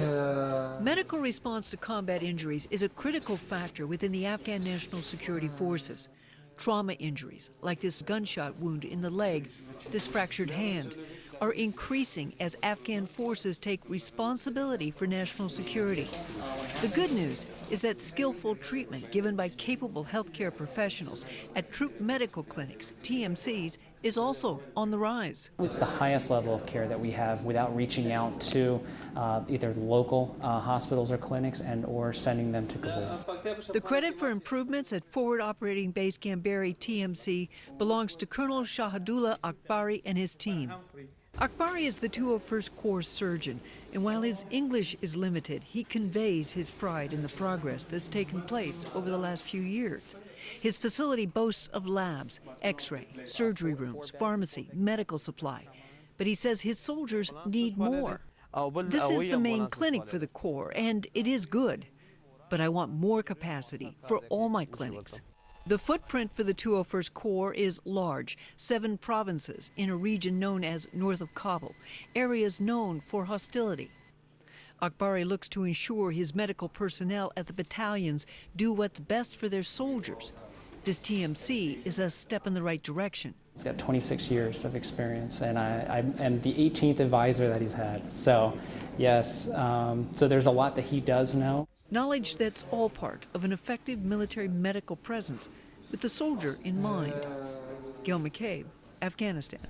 Uh, medical response to combat injuries is a critical factor within the Afghan National Security Forces. Trauma injuries, like this gunshot wound in the leg, this fractured hand, are increasing as Afghan forces take responsibility for national security. The good news is that skillful treatment given by capable healthcare professionals at troop medical clinics, TMCs, is also on the rise. It's the highest level of care that we have without reaching out to uh, either local uh, hospitals or clinics and or sending them to Kabul. The credit for improvements at Forward Operating Base Gamberi TMC belongs to Colonel Shahadullah Akbari and his team. Akbari is the 201st Corps surgeon, and while his English is limited, he conveys his pride in the progress that's taken place over the last few years. His facility boasts of labs, x-ray, surgery rooms, pharmacy, medical supply. But he says his soldiers need more. This is the main clinic for the Corps, and it is good. But I want more capacity for all my clinics. The footprint for the 201st Corps is large, seven provinces in a region known as north of Kabul, areas known for hostility. Akbari looks to ensure his medical personnel at the battalions do what's best for their soldiers. This TMC is a step in the right direction. He's got 26 years of experience, and I, I am the 18th advisor that he's had. So, yes, um, so there's a lot that he does know. Knowledge that's all part of an effective military medical presence with the soldier in mind. Gail McCabe, Afghanistan.